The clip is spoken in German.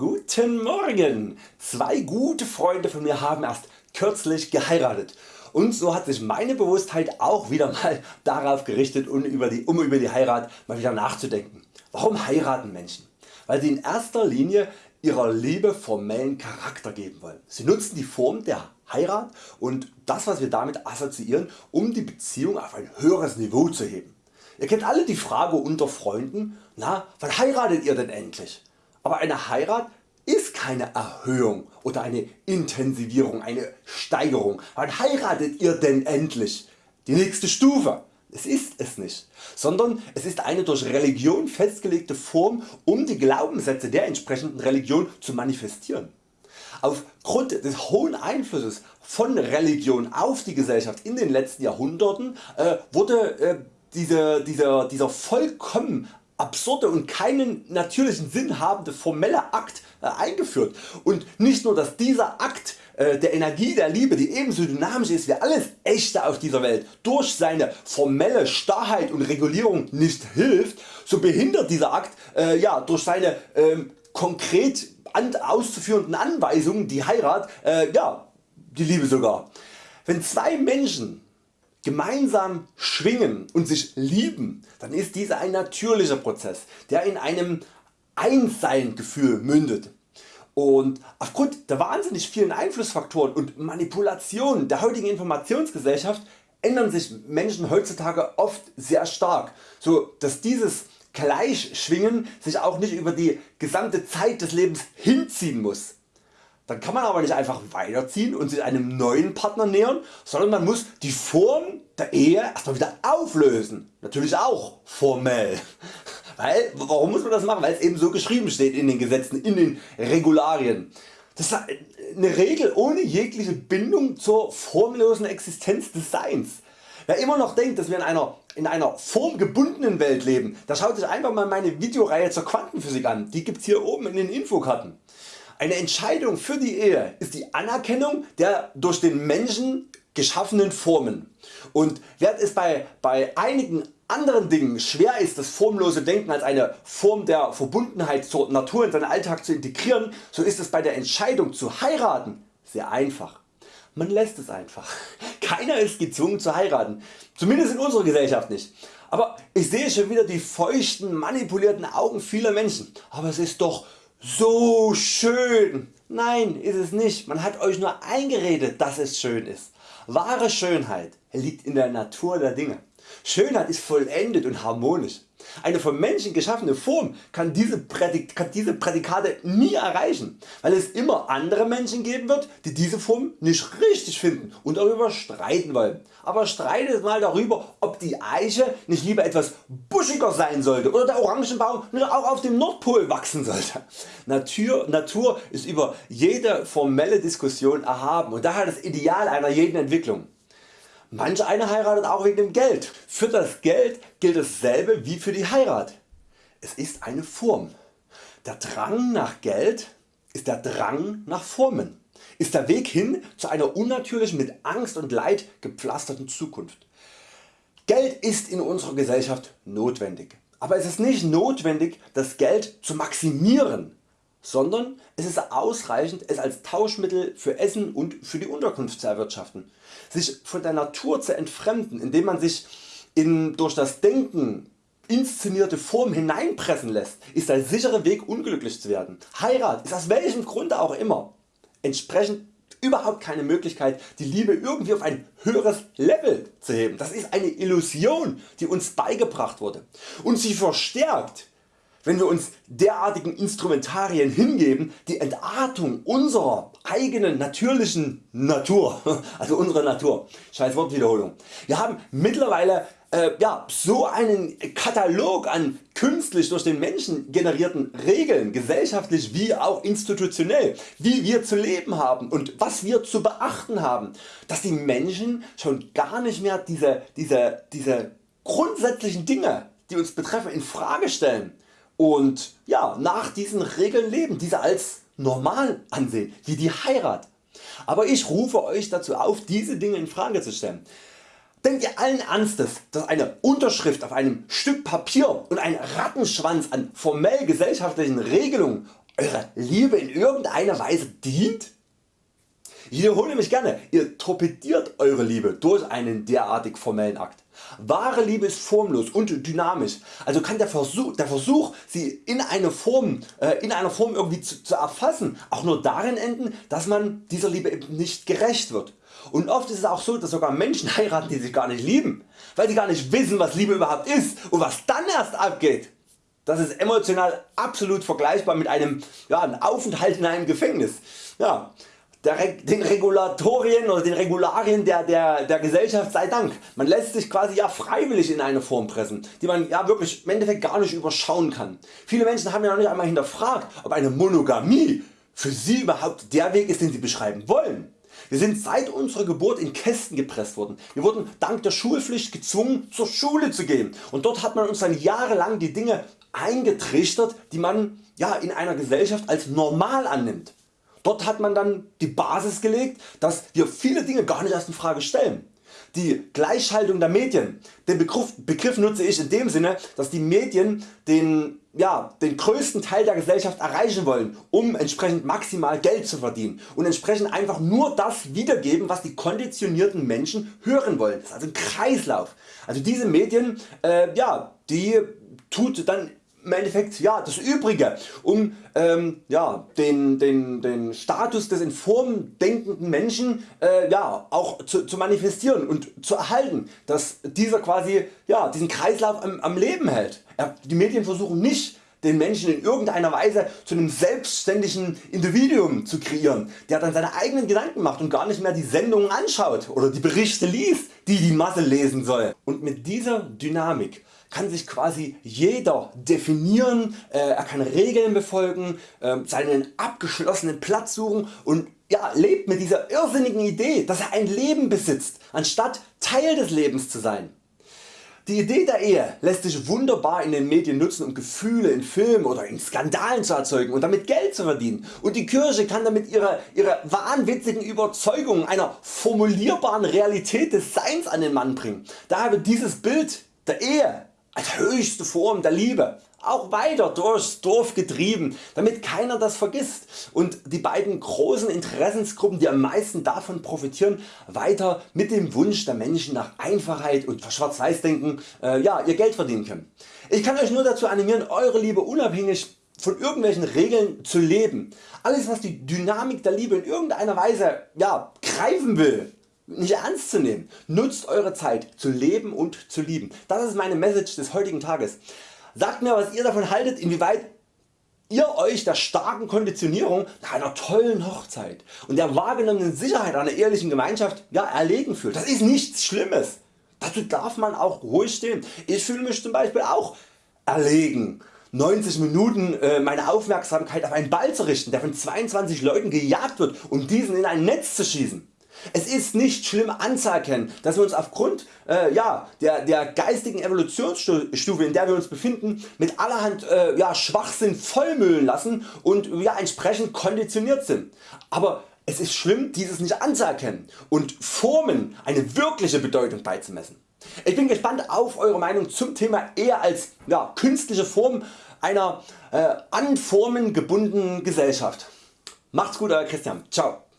Guten Morgen! Zwei gute Freunde von mir haben erst kürzlich geheiratet und so hat sich meine Bewusstheit auch wieder mal darauf gerichtet um über, die, um über die Heirat mal wieder nachzudenken. Warum heiraten Menschen? Weil sie in erster Linie ihrer Liebe formellen Charakter geben wollen. Sie nutzen die Form der Heirat und das was wir damit assoziieren um die Beziehung auf ein höheres Niveau zu heben. Ihr kennt alle die Frage unter Freunden, na wann heiratet ihr denn endlich? Aber eine Heirat ist keine Erhöhung oder eine Intensivierung, eine Steigerung. Wann heiratet ihr denn endlich? Die nächste Stufe. Es ist es nicht, sondern es ist eine durch Religion festgelegte Form um die Glaubenssätze der entsprechenden Religion zu manifestieren. Aufgrund des hohen Einflusses von Religion auf die Gesellschaft in den letzten Jahrhunderten äh, wurde äh, diese, dieser, dieser vollkommen absurde und keinen natürlichen Sinn habende formelle Akt äh, eingeführt und nicht nur dass dieser Akt äh, der Energie der Liebe die ebenso dynamisch ist wie alles echte auf dieser Welt durch seine formelle Starrheit und Regulierung nicht hilft, so behindert dieser Akt äh, ja, durch seine ähm, konkret auszuführenden Anweisungen die Heirat äh, ja, die Liebe sogar. Wenn zwei Menschen gemeinsam schwingen und sich lieben, dann ist dieser ein natürlicher Prozess, der in einem Einssein Gefühl mündet. Und aufgrund der wahnsinnig vielen Einflussfaktoren und Manipulationen der heutigen Informationsgesellschaft ändern sich Menschen heutzutage oft sehr stark, so dass dieses Gleichschwingen sich auch nicht über die gesamte Zeit des Lebens hinziehen muss. Dann kann man aber nicht einfach weiterziehen und sich einem neuen Partner nähern, sondern man muss die Form der Ehe erstmal wieder auflösen. Natürlich auch formell. Weil, warum muss man das machen? Weil es eben so geschrieben steht in den Gesetzen, in den Regularien. Das ist eine Regel ohne jegliche Bindung zur formlosen Existenz des Seins. Wer immer noch denkt dass wir in einer, in einer formgebundenen Welt leben, der schaut sich einfach mal meine Videoreihe zur Quantenphysik an, die gibt's hier oben in den Infokarten. Eine Entscheidung für die Ehe ist die Anerkennung der durch den Menschen geschaffenen Formen und während es bei, bei einigen anderen Dingen schwer ist das formlose Denken als eine Form der Verbundenheit zur Natur in seinen Alltag zu integrieren, so ist es bei der Entscheidung zu heiraten sehr einfach. Man lässt es einfach. Keiner ist gezwungen zu heiraten, zumindest in unserer Gesellschaft nicht. Aber ich sehe schon wieder die feuchten manipulierten Augen vieler Menschen. Aber es ist doch so schön. Nein ist es nicht, man hat Euch nur eingeredet dass es schön ist. Wahre Schönheit liegt in der Natur der Dinge. Schönheit ist vollendet und harmonisch. Eine vom Menschen geschaffene Form kann diese, kann diese Prädikate nie erreichen, weil es immer andere Menschen geben wird die diese Form nicht richtig finden und darüber streiten wollen. Aber streitet mal darüber ob die Eiche nicht lieber etwas buschiger sein sollte oder der Orangenbaum auch auf dem Nordpol wachsen sollte. Natur, Natur ist über jede formelle Diskussion erhaben und daher das Ideal einer jeden Entwicklung. Manch einer heiratet auch wegen dem Geld. Für das Geld gilt dasselbe wie für die Heirat. Es ist eine Form. Der Drang nach Geld ist der Drang nach Formen, ist der Weg hin zu einer unnatürlichen mit Angst und Leid gepflasterten Zukunft. Geld ist in unserer Gesellschaft notwendig, aber es ist nicht notwendig das Geld zu maximieren, sondern es ist ausreichend es als Tauschmittel für Essen und für die Unterkunft zu erwirtschaften. Sich von der Natur zu entfremden, indem man sich in durch das Denken inszenierte Form hineinpressen lässt, ist der sichere Weg unglücklich zu werden. Heirat ist aus welchem Grunde auch immer entsprechend überhaupt keine Möglichkeit die Liebe irgendwie auf ein höheres Level zu heben. Das ist eine Illusion die uns beigebracht wurde und sie verstärkt wenn wir uns derartigen Instrumentarien hingeben, die Entartung unserer eigenen natürlichen Natur, also unserer Natur, scheiß Wortwiederholung. Wir haben mittlerweile äh, ja, so einen Katalog an künstlich durch den Menschen generierten Regeln, gesellschaftlich wie auch institutionell, wie wir zu leben haben und was wir zu beachten haben, dass die Menschen schon gar nicht mehr diese, diese, diese grundsätzlichen Dinge die uns betreffen in Frage stellen und ja, nach diesen Regeln leben, diese als normal ansehen, wie die Heirat. Aber ich rufe Euch dazu auf diese Dinge in Frage zu stellen. Denkt ihr allen Ernstes dass eine Unterschrift auf einem Stück Papier und ein Rattenschwanz an formell gesellschaftlichen Regelungen Eure Liebe in irgendeiner Weise dient? Ich wiederhole mich gerne, ihr torpediert Eure Liebe durch einen derartig formellen Akt. Wahre Liebe ist formlos und dynamisch, also kann der Versuch, der Versuch sie in, eine Form, äh, in einer Form irgendwie zu, zu erfassen auch nur darin enden, dass man dieser Liebe eben nicht gerecht wird. Und oft ist es auch so, dass sogar Menschen heiraten, die sich gar nicht lieben, weil sie gar nicht wissen, was Liebe überhaupt ist und was dann erst abgeht. Das ist emotional absolut vergleichbar mit einem, ja, Aufenthalt in einem Gefängnis. Ja, den Regulatorien oder den Regularien der, der, der Gesellschaft sei Dank. Man lässt sich quasi ja freiwillig in eine Form pressen, die man ja wirklich im Endeffekt gar nicht überschauen kann. Viele Menschen haben ja noch nicht einmal hinterfragt, ob eine Monogamie für sie überhaupt der Weg ist, den sie beschreiben wollen. Wir sind seit unserer Geburt in Kästen gepresst worden. Wir wurden dank der Schulpflicht gezwungen zur Schule zu gehen und dort hat man uns dann jahrelang die Dinge eingetrichtert die man ja, in einer Gesellschaft als normal annimmt. Dort hat man dann die Basis gelegt, dass wir viele Dinge gar nicht erst in Frage stellen. Die Gleichschaltung der Medien, den Begriff, Begriff nutze ich in dem Sinne, dass die Medien den, ja, den größten Teil der Gesellschaft erreichen wollen, um entsprechend maximal Geld zu verdienen und entsprechend einfach nur das wiedergeben, was die konditionierten Menschen hören wollen. Das ist also ein Kreislauf. Also diese Medien, äh, ja, die tut dann im Endeffekt ja, das Übrige um ähm, ja, den, den, den Status des in Form denkenden Menschen äh, ja, auch zu, zu, manifestieren und zu erhalten, dass dieser quasi ja, diesen Kreislauf am, am Leben hält. Die Medien versuchen nicht den Menschen in irgendeiner Weise zu einem selbstständigen Individuum zu kreieren, der dann seine eigenen Gedanken macht und gar nicht mehr die Sendungen anschaut oder die Berichte liest, die die Masse lesen soll. Und mit dieser Dynamik kann sich quasi jeder definieren, äh, er kann Regeln befolgen, äh, seinen abgeschlossenen Platz suchen und ja, lebt mit dieser irrsinnigen Idee, dass er ein Leben besitzt, anstatt Teil des Lebens zu sein. Die Idee der Ehe lässt sich wunderbar in den Medien nutzen um Gefühle in Filmen oder in Skandalen zu erzeugen und damit Geld zu verdienen und die Kirche kann damit ihre, ihre wahnwitzigen Überzeugungen einer formulierbaren Realität des Seins an den Mann bringen. Daher wird dieses Bild der Ehe als höchste Form der Liebe auch weiter durchs Dorf getrieben, damit keiner das vergisst und die beiden großen Interessensgruppen die am meisten davon profitieren weiter mit dem Wunsch der Menschen nach Einfachheit und Schwarz-Weiß denken äh, ja, ihr Geld verdienen können. Ich kann Euch nur dazu animieren Eure Liebe unabhängig von irgendwelchen Regeln zu leben. Alles was die Dynamik der Liebe in irgendeiner Weise ja, greifen will, nicht ernst zu nehmen. Nutzt Eure Zeit zu leben und zu lieben. Das ist meine Message des heutigen Tages. Sagt mir was ihr davon haltet, inwieweit ihr Euch der starken Konditionierung nach einer tollen Hochzeit und der wahrgenommenen Sicherheit einer ehrlichen Gemeinschaft ja, erlegen fühlt. Das ist nichts Schlimmes. Dazu darf man auch ruhig stehen. Ich fühle mich zum Beispiel auch erlegen 90 Minuten äh, meine Aufmerksamkeit auf einen Ball zu richten der von 22 Leuten gejagt wird und diesen in ein Netz zu schießen. Es ist nicht schlimm anzuerkennen, dass wir uns aufgrund äh, ja, der, der geistigen Evolutionsstufe in der wir uns befinden mit allerhand äh, ja, Schwachsinn vollmüllen lassen und ja, entsprechend konditioniert sind. Aber es ist schlimm dieses nicht anzuerkennen und Formen eine wirkliche Bedeutung beizumessen. Ich bin gespannt auf Eure Meinung zum Thema Ehe als ja, künstliche Form einer äh, an Formen gebundenen Gesellschaft. Macht's gut Euer Christian. Ciao.